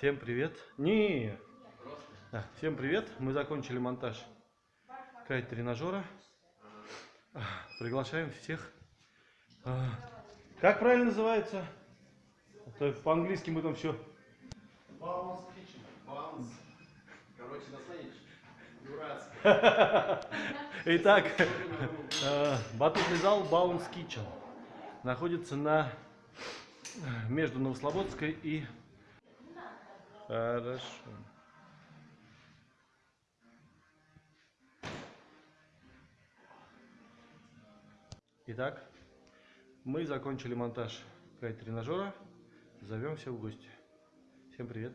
Всем привет. Не. Да, всем привет. Мы закончили монтаж кайт-тренажера. Приглашаем всех. А, Как правильно называется? А то По-английски мы там все. Баунс Kitchen. Баунс. Короче, дурацкое. Итак, э, батутный зал Баунс Kitchen находится на между Новослободской и Хорошо. Итак, мы закончили монтаж кайт-тренажера. Зовем всех в гости. Всем привет.